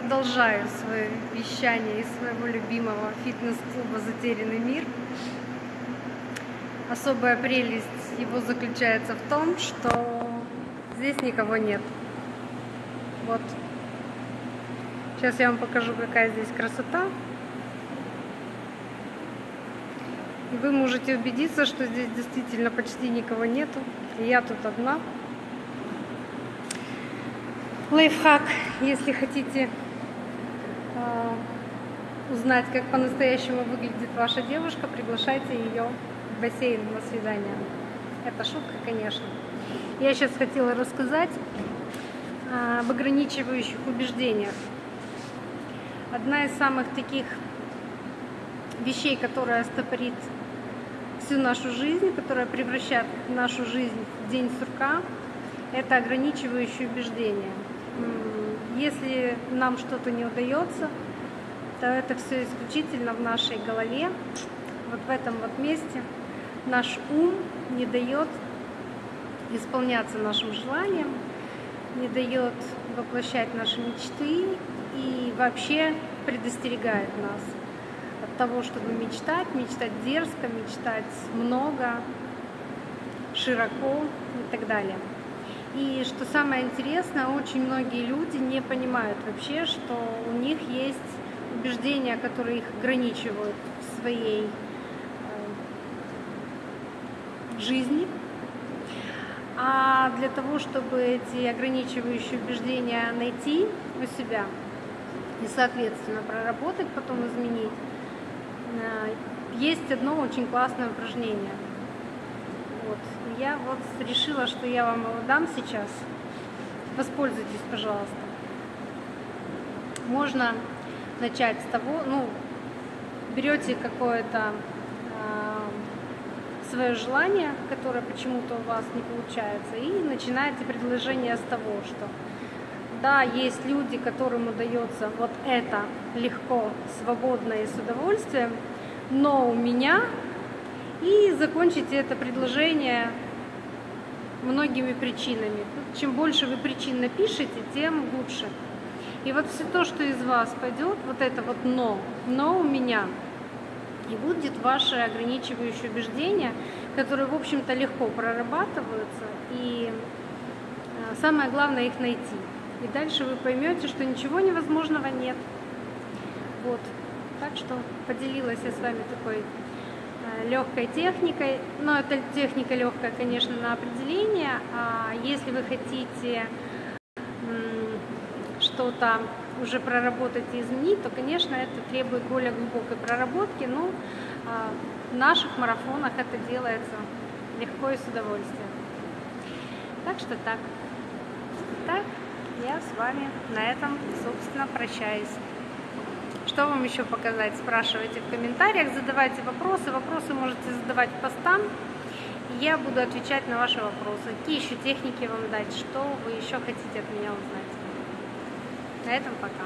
продолжаю свое вещание из своего любимого фитнес-клуба «Затерянный мир». Особая прелесть его заключается в том, что здесь никого нет. Вот. Сейчас я вам покажу, какая здесь красота. И вы можете убедиться, что здесь действительно почти никого нету. И я тут одна. Лайфхак, если хотите узнать, как по-настоящему выглядит ваша девушка, приглашайте ее в бассейн на свидание. Это шутка, конечно. Я сейчас хотела рассказать об ограничивающих убеждениях. Одна из самых таких вещей, которая стопорит всю нашу жизнь, которая превращает нашу жизнь в день сурка, это ограничивающие убеждения. Если нам что-то не удается, то это все исключительно в нашей голове, вот в этом вот месте. Наш ум не дает исполняться нашим желаниям, не дает воплощать наши мечты и вообще предостерегает нас от того, чтобы мечтать, мечтать дерзко, мечтать много, широко и так далее. И что самое интересное, очень многие люди не понимают вообще, что у них есть убеждения, которые их ограничивают в своей э, жизни. А для того, чтобы эти ограничивающие убеждения найти у себя и, соответственно, проработать, потом изменить, э, есть одно очень классное упражнение – вот. Я вот решила, что я вам его дам сейчас. Воспользуйтесь, пожалуйста. Можно начать с того, ну, берете какое-то э, свое желание, которое почему-то у вас не получается, и начинаете предложение с того, что да, есть люди, которым удается вот это легко, свободно и с удовольствием, но у меня и закончите это предложение многими причинами. Чем больше вы причин напишете, тем лучше. И вот все то, что из вас пойдет, вот это вот «но», «но у меня», и будет ваше ограничивающее убеждение, которое, в общем-то, легко прорабатываются, и э, самое главное их найти. И дальше вы поймете, что ничего невозможного нет. Вот. Так что поделилась я с вами такой легкой техникой, но это техника легкая, конечно, на определение. А если вы хотите что-то уже проработать и изменить, то, конечно, это требует более глубокой проработки. Но а, в наших марафонах это делается легко и с удовольствием. Так что так. Так, я с вами на этом, собственно, прощаюсь. Что вам еще показать? Спрашивайте в комментариях, задавайте вопросы. Вопросы можете задавать постам. Я буду отвечать на ваши вопросы. Какие еще техники вам дать? Что вы еще хотите от меня узнать? На этом пока.